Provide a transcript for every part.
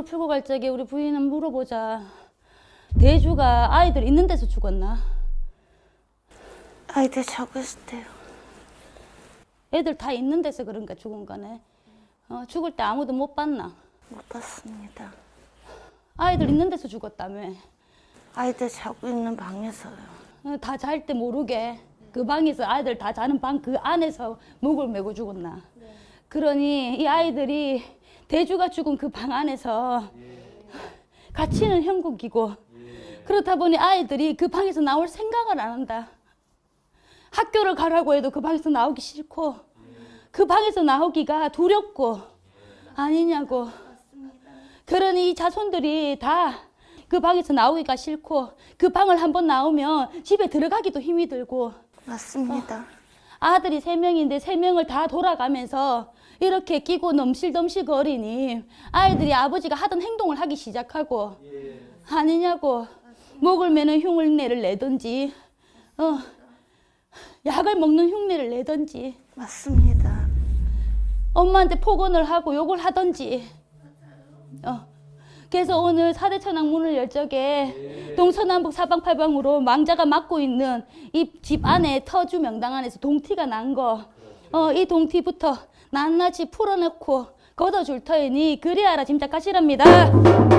학교를 풀고 갈 적에 우리 부인은 물어보자. 대주가 아이들 있는 데서 죽었나? 아이들 적었을 때요. 애들 다 있는 데서 그런가 죽은 거네. 어, 죽을 때 아무도 못 봤나? 못 봤습니다. 아이들 있는 데서 죽었다며. 아이들 자고 있는 방에서요. 어, 다잘 때 모르게 그 방에서 아이들 다 자는 방 그 안에서 목을 메고 죽었나. 그러니 이 아이들이 대주가 죽은 그 방 안에서 갇히는 형국이고 그렇다 보니 아이들이 그 방에서 나올 생각을 안 한다. 학교를 가라고 해도 그 방에서 나오기 싫고 그 방에서 나오기가 두렵고 아니냐고. 그러니 이 자손들이 다 그 방에서 나오기가 싫고 그 방을 한번 나오면 집에 들어가기도 힘이 들고 맞습니다. 아들이 세 명인데 세 명을 다 돌아가면서 이렇게 끼고 넘실넘실 거리니 아이들이 아버지가 하던 행동을 하기 시작하고 아니냐고 목을 매는 흉내를 내든지 어, 약을 먹는 흉내를 내든지 맞습니다. 엄마한테 폭언을 하고 욕을 하든지 어. 그래서 오늘 사대 천왕 문을 열 적에 동서남북 사방팔방으로 망자가 막고 있는 이 집 안에 터주 명당 안에서 동티가 난 거, 어, 이 동티부터 낱낱이 풀어놓고 걷어줄 터이니 그리하라 짐작하시랍니다.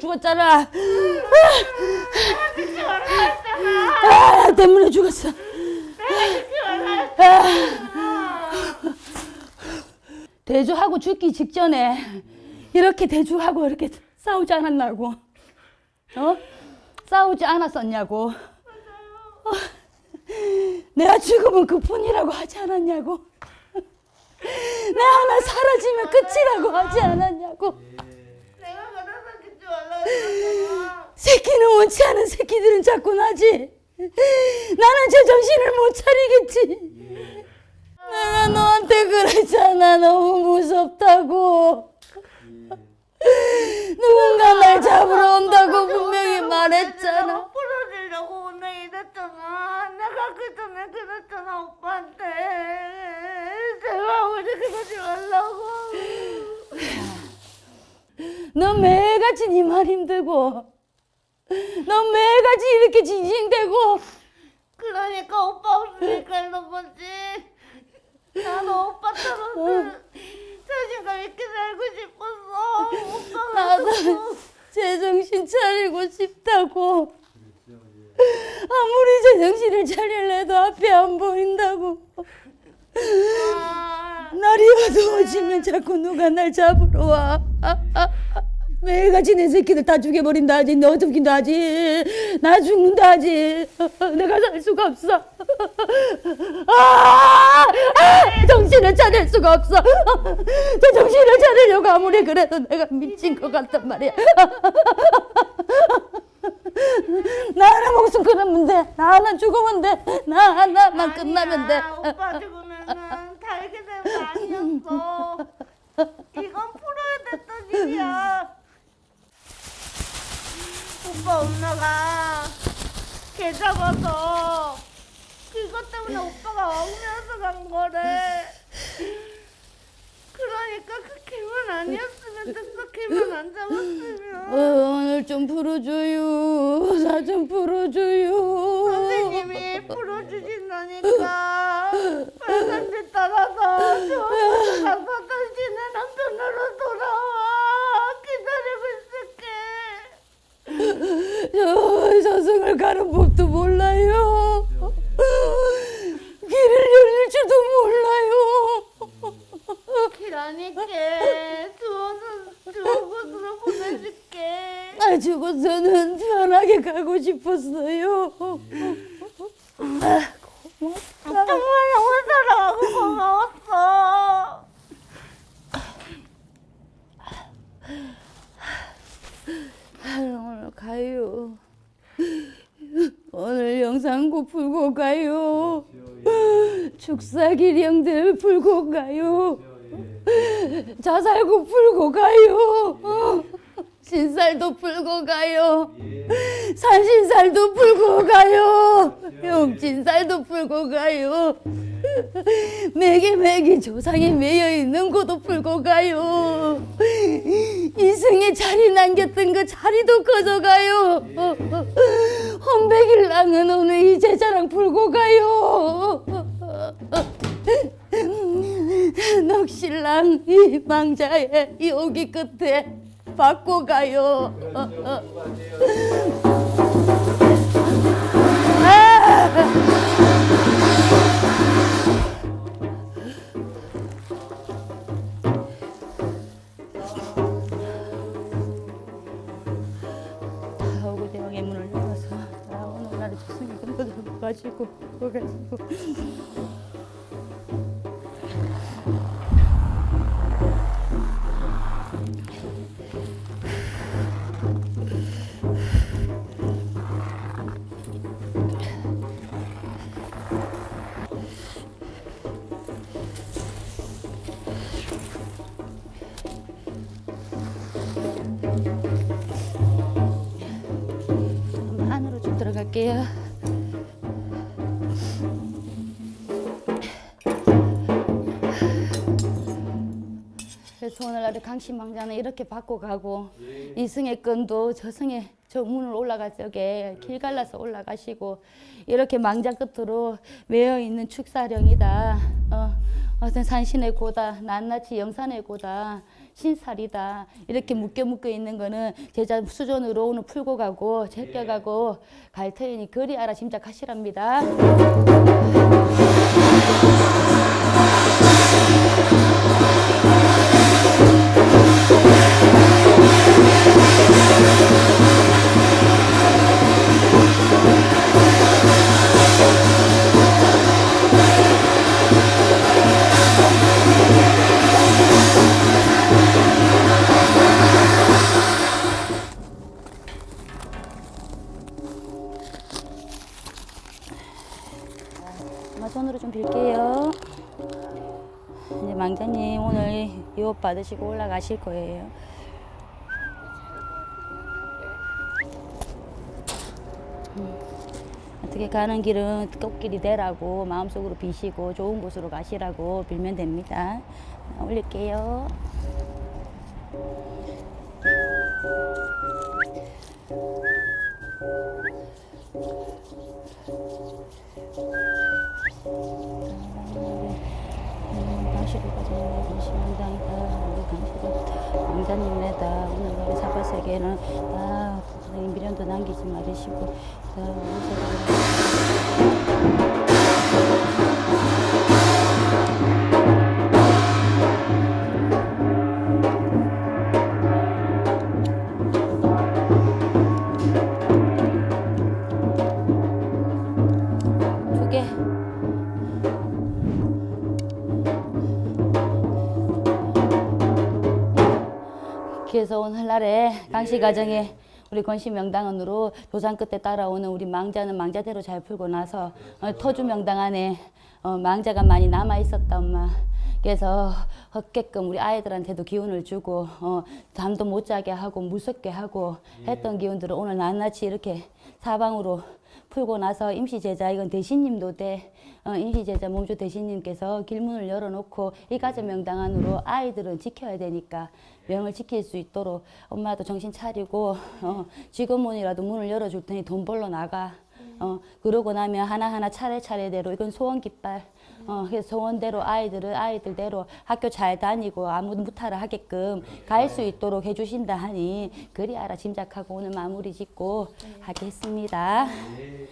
죽었잖아. 아, 나 때문에 죽었어. 아. 대주하고 죽기 직전에 이렇게 대주하고 이렇게 싸우지 않았냐고. 어? 싸우지 않았었냐고. 어, 내가 죽으면 그뿐이라고 하지 않았냐고. 내 하나 사라지면 끝이라고 하지 않았냐고. 원치 않은 새끼들은 자꾸 나지. 나는 제 정신을 못 차리겠지. 내가 너한테 그랬잖아. 너무 무섭다고. 누군가 날 잡으러 온다고 분명히 말했잖아. 풀어주려고 오늘 이랬잖아. 내가 그 전에 그랬잖아 오빠한테. 제발 우리 그러지 말라고. 너 매일같이 네 말 힘들고. 너 매일같이 이렇게 징징대고. 그러니까 오빠 없으니까 이런 거지. 나도 오빠처럼 자신감 있게 살고 싶었어. 오빠가 나도 제정신 차리고 싶다고. 아무리 제정신을 차릴래도 앞이 안 보인다고. 날이 어두워지면 자꾸 누가 날 잡으러 와. 매일같이 내 새끼들 다 죽여버린다 하지. 너 죽긴다 하지. 나 죽는다 하지. 내가 살 수가 없어. 아! 아! 정신을 차릴 수가 없어. 저 정신을 차리려고 아무리 그래도 내가 미친 것 같단 말이야. 나 하나 목숨 끊으면 돼. 나 하나 죽으면 돼. 나 하나만 끝나면 돼. 오빠 죽으면은 달게 되는 거 아니었어. 이건 풀어야 됐던 일이야. 오빠 엄마가 개 잡아서 그것 때문에 오빠가 엉면서 간 거래. 그러니까 그 개만 아니었으면 됐어. 개만 안 어, 잡았으면. 오늘 좀 풀어줘요. 나 좀 풀어줘요. 선생님이 풀어주신다니까 빨간색 따라서 저한테 가서 당신의 남편으로 돌아와 기다리고 있을게 저 저승을 가는 법도 몰라요. 길을 열릴 줄도 몰라요. 기라니께 좋은 좋은 곳으로 보내줄게. 나 죽어서는 편하게 가고 싶었어요. 정말 너무 사랑하고 고마웠어. 오늘 가요. 오늘 영상고 풀고 가요. 축사기령들 풀고 가요. 자살고 풀고 가요. 신살도 풀고 가요. 산신살도 풀고 가요. 용진살도 풀고 가요. 매기 매기 조상이 매여 있는 곳도 풀고 가요. 이승에 자리 남겼던 그 자리도 커져가요. 혼백일랑은 오늘 이 제자랑 풀고 가요. 넋신랑 이 망자의 이 오기 끝에 받고 가요. 근거들 가지고 가지고 한번 안으로 좀 들어갈게요. 오늘날에 강신망자는 이렇게 받고 가고 이승의 끈도 저승에 저 문을 올라갈 적에 길 갈라서 올라가시고 이렇게 망자 끝으로 매여 있는 축사령이다. 어, 어떤 산신의 고다, 낱낱이 영산의 고다, 신살이다. 이렇게 묶여 묶여 있는 거는 제자 수전으로 오늘 풀고 가고 제껴가고 갈 터이니 그리 알아 짐작하시랍니다. 손으로 좀 빌게요. 이제 망자님 오늘 유업 받으시고 올라가실 거예요. 음, 어떻게 가는 길은 꽃길이 되라고 마음속으로 비시고 좋은 곳으로 가시라고 빌면 됩니다. 올릴게요. 음, 당시로 가자 당신당이다 우리 당시로 왕자님네다 오늘 우리 사바세계는 다 미련도 남기지 말으시고 다 8회 강시 가정에 우리 권씨 명당원으로 조상 끝에 따라오는 우리 망자는 망자대로 잘 풀고 나서 어, 터주 명당 안에 어, 망자가 많이 남아 있었다 엄마. 그래서 헛게끔 우리 아이들한테도 기운을 주고 어, 잠도 못 자게 하고 무섭게 하고 했던 예. 기운들을 오늘 낱낱이 이렇게 사방으로 풀고 나서 임시 제자 이건 대신님도 돼 임시 제자 몸주 대신님께서 길문을 열어놓고 이 가정 명당 안으로 아이들은 지켜야 되니까 명을 지킬 수 있도록 엄마도 정신 차리고 어, 지금문이라도 문을 열어줄 테니 돈 벌러 나가 어, 그러고 나면 하나하나 차례차례대로 이건 소원 깃발. 어, 그래서 소원대로 아이들은 아이들대로 학교 잘 다니고 아무 무탈을 하게끔 갈 수 있도록 해주신다 하니 그리 알아 짐작하고 오늘 마무리 짓고 하겠습니다. 예.